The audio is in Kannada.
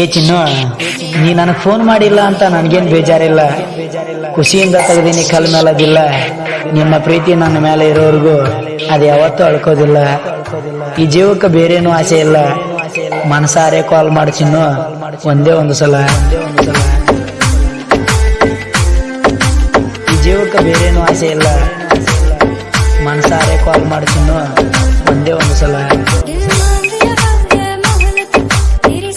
ಏ ಚಿನ್ನು, ನೀ ನನಗೆ ಫೋನ್ ಮಾಡಿಲ್ಲ ಅಂತ ನನಗೇನು ಬೇಜಾರಿಲ್ಲ. ಖುಷಿಯಿಂದ ತೆಗ್ದೀನಿ ಕಲ್ ಮೇಲದಿಲ್ಲ. ನಿಮ್ಮ ಪ್ರೀತಿ ನನ್ನ ಮೇಲೆ ಇರೋವರೆಗೂ ಅದು ಯಾವತ್ತೂ ಅಳ್ಕೋದಿಲ್ಲ. ಈ ಜೀವಕ್ಕೆ ಬೇರೇನೂ ಆಸೆ ಇಲ್ಲ. ಮನಸಾರೆ ಕಾಲ್ ಮಾಡಿ ಚಿನ್ನು, ಒಂದೇ ಒಂದು ಸಲ. ಈ ಜೀವಕ್ಕೆ ಬೇರೇನೂ ಆಸೆ ಇಲ್ಲ. ಮನಸಾರೆ ಕಾಲ್ ಮಾಡಿ ಚಿನ್ನು, ಒಂದೇ ಒಂದು ಸಲ.